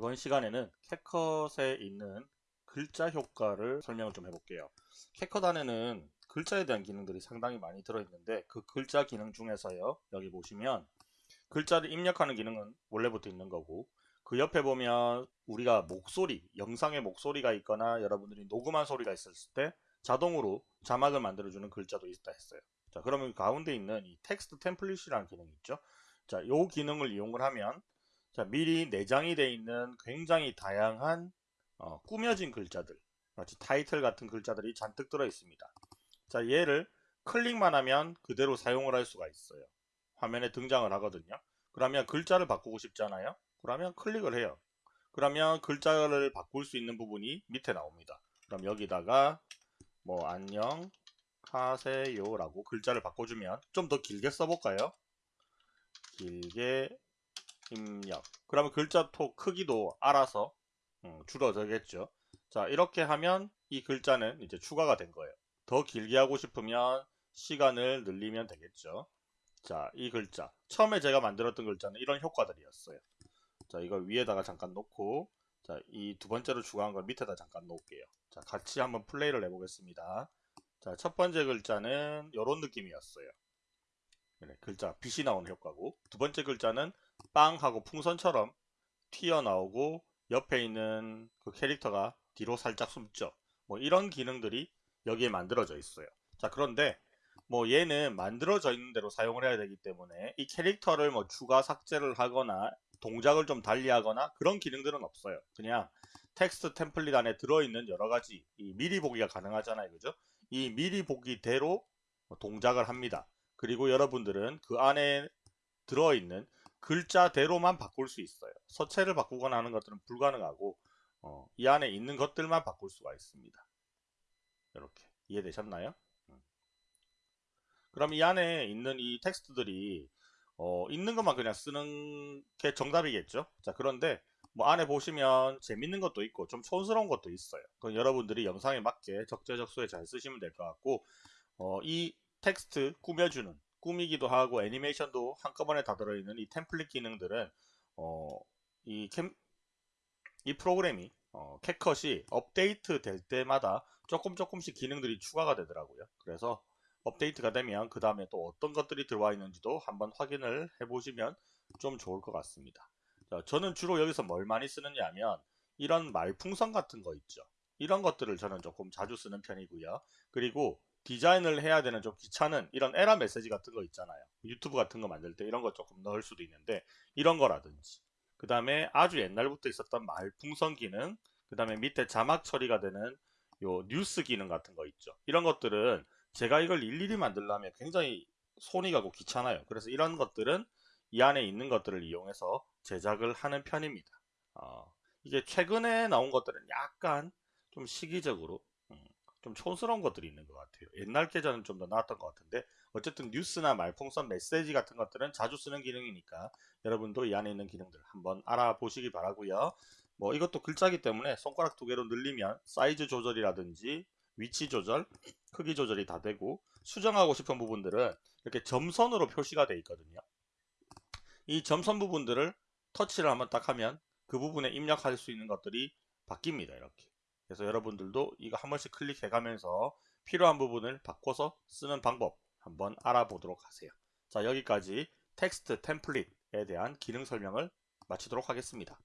이번 시간에는 캣컷에 있는 글자 효과를 설명을 좀 해볼게요. 캣컷 안에는 글자에 대한 기능들이 상당히 많이 들어있는데 그 글자 기능 중에서요. 여기 보시면 글자를 입력하는 기능은 원래부터 있는 거고 그 옆에 보면 우리가 목소리, 영상의 목소리가 있거나 여러분들이 녹음한 소리가 있을 때 자동으로 자막을 만들어주는 글자도 있다 했어요. 자 그러면 가운데 있는 이 텍스트 템플릿이라는 기능이 있죠. 자, 요 기능을 이용을 하면 자, 미리 내장이 되어 있는 굉장히 다양한 어, 꾸며진 글자들 마치 타이틀 같은 글자들이 잔뜩 들어 있습니다. 자, 얘를 클릭만 하면 그대로 사용을 할 수가 있어요. 화면에 등장을 하거든요. 그러면 글자를 바꾸고 싶잖아요. 그러면 클릭을 해요. 그러면 글자를 바꿀 수 있는 부분이 밑에 나옵니다. 그럼 여기다가 뭐 안녕 하세요 라고 글자를 바꿔주면 좀 더 길게 써볼까요? 길게 입력. 그러면 글자 토 크기도 알아서 음, 줄어들겠죠. 자 이렇게 하면 이 글자는 이제 추가가 된 거예요. 더 길게 하고 싶으면 시간을 늘리면 되겠죠. 자 이 글자. 처음에 제가 만들었던 글자는 이런 효과들이었어요. 자 이걸 위에다가 잠깐 놓고 자이 두 번째로 추가한 걸 밑에다 잠깐 놓을게요. 자 같이 한번 플레이를 해보겠습니다. 자 첫 번째 글자는 이런 느낌이었어요. 네, 글자 빛이 나오는 효과고 두 번째 글자는 빵 하고 풍선처럼 튀어나오고 옆에 있는 그 캐릭터가 뒤로 살짝 숨죠. 뭐 이런 기능들이 여기에 만들어져 있어요. 자 그런데 뭐 얘는 만들어져 있는 대로 사용을 해야 되기 때문에 이 캐릭터를 뭐 추가 삭제를 하거나 동작을 좀 달리하거나 그런 기능들은 없어요. 그냥 텍스트 템플릿 안에 들어있는 여러가지 미리 보기가 가능하잖아요. 그죠? 이 미리 보기대로 동작을 합니다. 그리고 여러분들은 그 안에 들어있는 글자대로만 바꿀 수 있어요. 서체를 바꾸거나 하는 것들은 불가능하고 어, 이 안에 있는 것들만 바꿀 수가 있습니다. 이렇게 이해되셨나요? 음. 그럼 이 안에 있는 이 텍스트들이 어, 있는 것만 그냥 쓰는 게 정답이겠죠. 자 그런데 뭐 안에 보시면 재밌는 것도 있고 좀 촌스러운 것도 있어요. 그건 여러분들이 영상에 맞게 적재적소에 잘 쓰시면 될 것 같고 어, 이 텍스트 꾸며주는 꾸미기도 하고 애니메이션도 한꺼번에 다 들어있는 이 템플릿 기능들은 어, 이, 캠, 이 프로그램이 어, 캣컷이 업데이트 될 때마다 조금 조금씩 기능들이 추가가 되더라고요. 그래서 업데이트가 되면 그 다음에 또 어떤 것들이 들어와 있는지도 한번 확인을 해보시면 좀 좋을 것 같습니다. 자, 저는 주로 여기서 뭘 많이 쓰느냐 하면 이런 말풍선 같은 거 있죠. 이런 것들을 저는 조금 자주 쓰는 편이고요. 그리고 디자인을 해야 되는 좀 귀찮은 이런 에러 메시지 같은 거 있잖아요. 유튜브 같은 거 만들 때 이런 거 조금 넣을 수도 있는데 이런 거라든지 그 다음에 아주 옛날부터 있었던 말풍선 기능 그 다음에 밑에 자막 처리가 되는 요 뉴스 기능 같은 거 있죠. 이런 것들은 제가 이걸 일일이 만들려면 굉장히 손이 가고 귀찮아요. 그래서 이런 것들은 이 안에 있는 것들을 이용해서 제작을 하는 편입니다. 어, 이게 최근에 나온 것들은 약간 좀 시기적으로 좀 촌스러운 것들이 있는 것 같아요. 옛날 계좌는 좀 더 나았던 것 같은데 어쨌든 뉴스나 말풍선 메시지 같은 것들은 자주 쓰는 기능이니까 여러분도 이 안에 있는 기능들 한번 알아보시기 바라고요. 뭐 이것도 글자기 때문에 손가락 두 개로 늘리면 사이즈 조절이라든지 위치 조절, 크기 조절이 다 되고 수정하고 싶은 부분들은 이렇게 점선으로 표시가 되어 있거든요. 이 점선 부분들을 터치를 한번 딱 하면 그 부분에 입력할 수 있는 것들이 바뀝니다. 이렇게. 그래서 여러분들도 이거 한 번씩 클릭해 가면서 필요한 부분을 바꿔서 쓰는 방법 한번 알아보도록 하세요. 자 여기까지 텍스트 템플릿에 대한 기능 설명을 마치도록 하겠습니다.